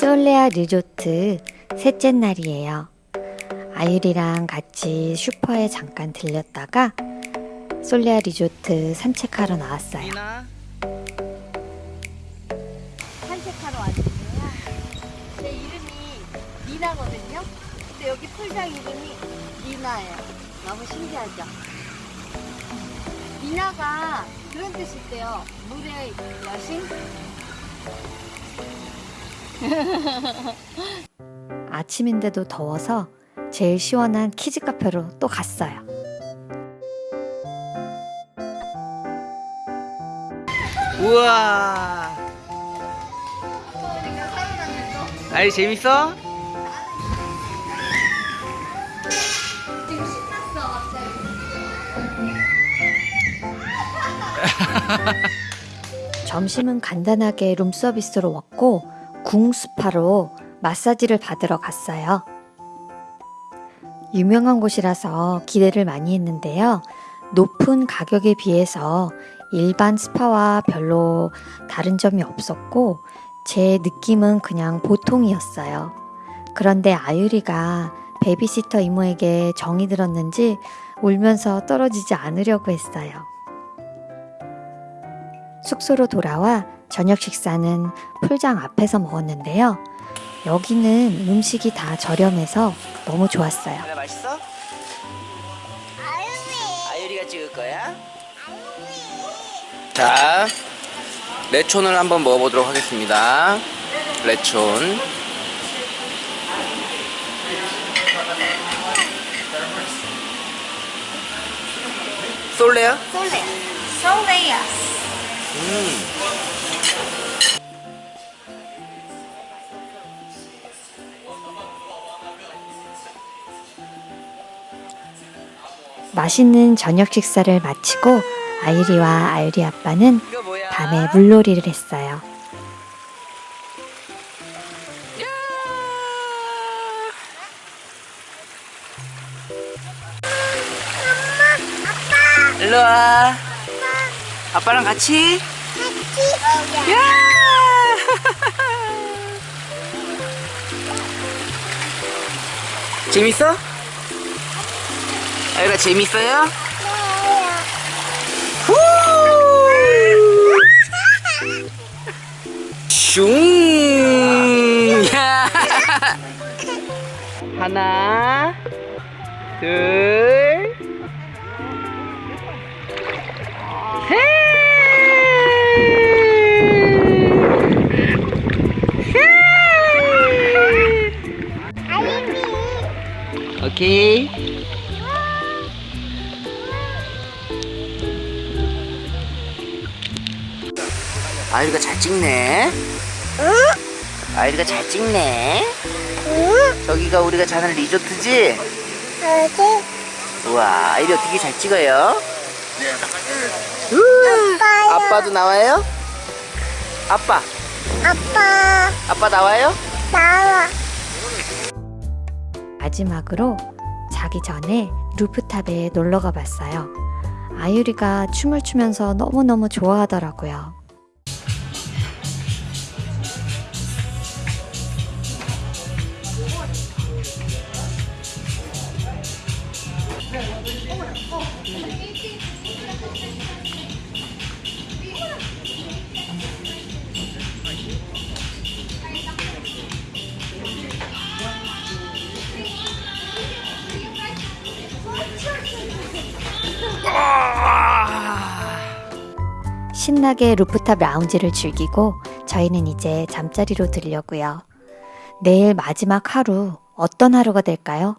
솔레아 리조트 셋째 날이에요. 아유리랑 같이 슈퍼에 잠깐 들렸다가 솔레아 리조트 산책하러 나왔어요. 산책하러 왔는데요. 제 이름이 미나거든요. 근데 여기 풀장 이름이 미나예요. 너무 신기하죠? 미나가 그런 뜻이 있대요. 물의 여신? 아침인데도 더워서 제일 시원한 키즈 카페로 또 갔어요. 우와 아이 재밌어? 지금 신났어, 갑자기. 점심은 간단하게 룸서비스로 먹고 궁스파로 마사지를 받으러 갔어요. 유명한 곳이라서 기대를 많이 했는데요. 높은 가격에 비해서 일반 스파와 별로 다른 점이 없었고 제 느낌은 그냥 보통이었어요. 그런데 아유리가 베비시터 이모에게 정이 들었는지 울면서 떨어지지 않으려고 했어요. 숙소로 돌아와 저녁 식사는 풀장 앞에서 먹었는데요. 여기는 음식이 다 저렴해서 너무 좋았어요. 하나 맛있어? 아유리가 찍을 거야? 자 레촌을 한번 먹어보도록 하겠습니다 레촌 솔레야? 솔레. 솔레야. 음. 맛있는 저녁 식사를 마치고 아유리와 아유리 아빠는? 밤에 물놀이를 했어요. 일로 와. 아빠랑 같이? 야! 재밌어? 아유라 재밌어요? 후! 슝! 야! 하나, 둘, 아이리가 잘 찍네. 아이리가 잘 찍네. 저기가 우리가 자는 리조트지? 우와, 아이리 어떻게 잘 찍어요? 우와, 아빠도 나와요? 아빠, 아빠, 아빠 나와요? 나와. 마지막으로 자기 전에 루프탑에 놀러 가 봤어요. 아유리가 춤을 추면서 너무너무 좋아하더라고요. 신나게 루프탑 라운지를 즐기고 저희는 이제 잠자리로 들려고요. 내일 마지막 하루 어떤 하루가 될까요?